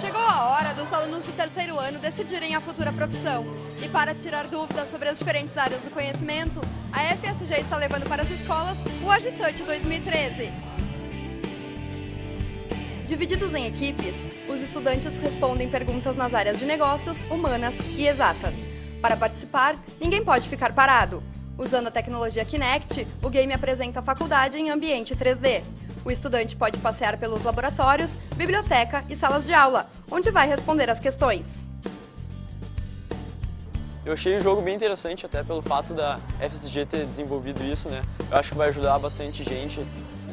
Chegou a hora dos alunos do terceiro ano decidirem a futura profissão. E para tirar dúvidas sobre as diferentes áreas do conhecimento, a FSG está levando para as escolas o Agitante 2013. Divididos em equipes, os estudantes respondem perguntas nas áreas de negócios, humanas e exatas. Para participar, ninguém pode ficar parado. Usando a tecnologia Kinect, o game apresenta a faculdade em ambiente 3D. O estudante pode passear pelos laboratórios, biblioteca e salas de aula, onde vai responder as questões. Eu achei o jogo bem interessante, até pelo fato da FSG ter desenvolvido isso, né? Eu acho que vai ajudar bastante gente,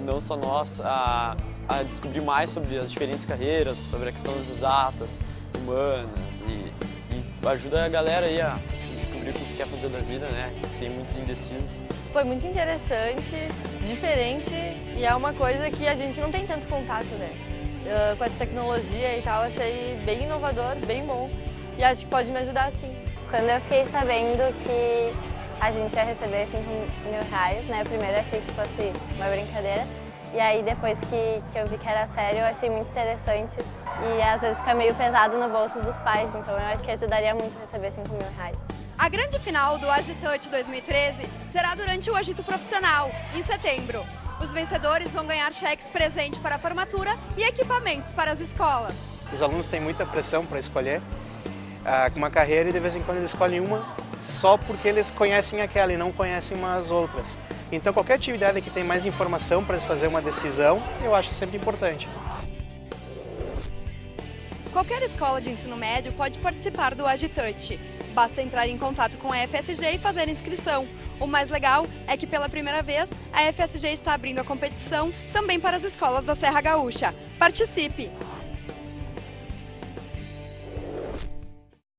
não só nós, a, a descobrir mais sobre as diferentes carreiras, sobre a questão das exatas, humanas, e, e ajuda a galera aí a descobrir o que quer fazer da vida, né? Tem muitos indecisos. Foi muito interessante, diferente e é uma coisa que a gente não tem tanto contato, né? Uh, com a tecnologia e tal, achei bem inovador, bem bom e acho que pode me ajudar sim. Quando eu fiquei sabendo que a gente ia receber 5 mil reais, né? Primeiro achei que fosse uma brincadeira. E aí depois que, que eu vi que era sério, eu achei muito interessante. E às vezes fica meio pesado no bolso dos pais, então eu acho que ajudaria muito receber 5 mil reais. A grande final do Agitante 2013 será durante o Agito Profissional, em setembro. Os vencedores vão ganhar cheques presente para a formatura e equipamentos para as escolas. Os alunos têm muita pressão para escolher ah, uma carreira e de vez em quando eles escolhem uma só porque eles conhecem aquela e não conhecem umas outras. Então qualquer atividade que tem mais informação para fazer uma decisão, eu acho sempre importante. Qualquer escola de ensino médio pode participar do Agitante. Basta entrar em contato com a FSG e fazer inscrição. O mais legal é que pela primeira vez a FSG está abrindo a competição também para as escolas da Serra Gaúcha. Participe!